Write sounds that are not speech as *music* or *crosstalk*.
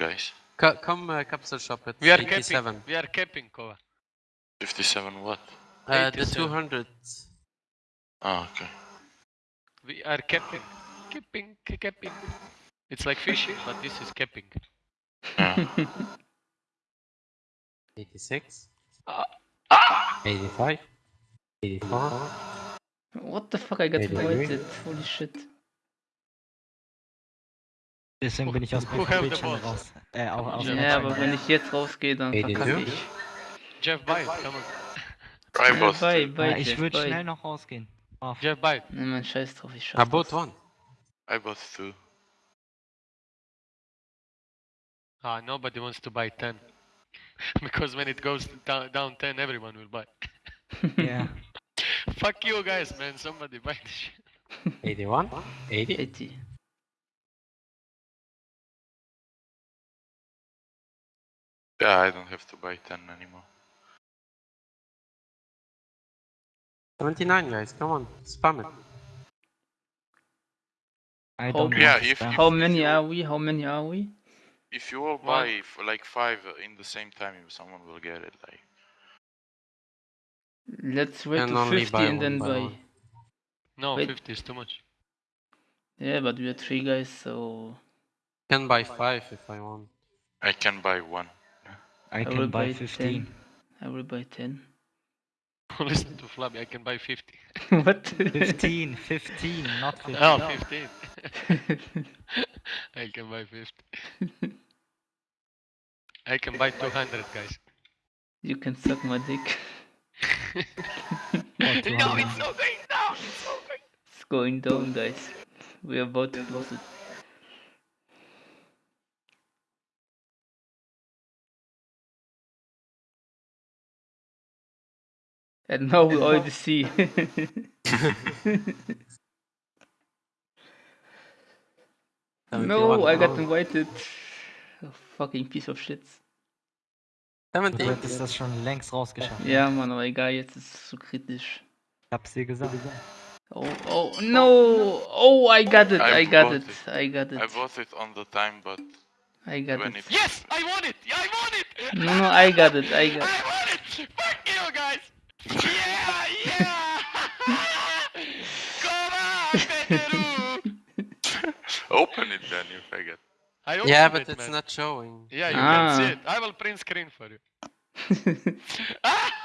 guys. Co come uh, capsule shop at We are 87. capping. We are capping, Kova. 57 what? Uh, the 87. 200. Oh, okay. We are capping. Capping, ca- capping. It's like fishing, but this is capping. Yeah. *laughs* 86. Ah. 85. 84. What the fuck, I got voided. Holy shit. Deswegen bin ich aus schon balls? raus. Äh, auch aus Ja, dem Ja, aber wenn ich jetzt rausgehe, dann 82. verkacke ich. Jeff, it. Come on. I Ja, both. bye, bye, Ja, ich Jeff, würde schnell noch rausgehen. Brav. Jeff, buy it. Ne, mein Scheiß drauf, ich I schaff bought das. one. I both two. Ah, nobody wants to buy 10. *laughs* because when it goes down, down 10, everyone will buy. *laughs* Ja. Fuck you guys, man. Somebody buy this shit. 81. 80. 80. Yeah, I don't have to buy 10 anymore. 79 guys, come on, spam it. I don't Yeah, want to if- How many are we? How many are we? If you all buy f- like 5 in the same time, someone will get it. Like, Let's wait Can to 50 and then one by buy. No, Wait. 50 is too much. Yeah, but we are three guys, so Can buy 5 if I want. I can buy one. I I will can buy buy 15. 10. I will buy 10. *laughs* Listen to Flabby, I can buy 50. *laughs* what? 15, 15, not *laughs* 15. Oh, 15. I can buy 50. I can buy 200, guys. you can suck my dick. Oh, no, it's not going down. It's not going It's going down, guys. We are about to lose it. And now we already see. *laughs* no, 71 I got invited. Oh, fucking piece of shit. Du 70. hättest das schon längst rausgeschafft. Ja, Mann, aber egal, jetzt ist es zu kritisch. Ich hab's dir gesagt. Oh, oh, no! Oh, I got it, I I got it, it. I got I it, bought it on the time, but I got it. it. Yes, I want it. I want it. No, no, I got it, I got I it. Open it then, you faggot. I Yeah, but it, it's man. not showing. Yeah, you Ah. can see it. I will print screen for you. Ah! *laughs* *laughs*